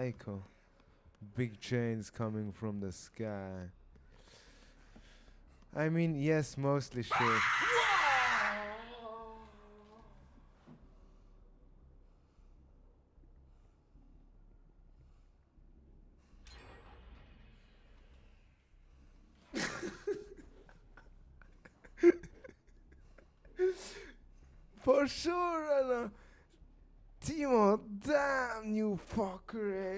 Psycho. Big chains coming from the sky. I mean, yes, mostly sure. For sure, Anna. Timo, damn you fucker, eh?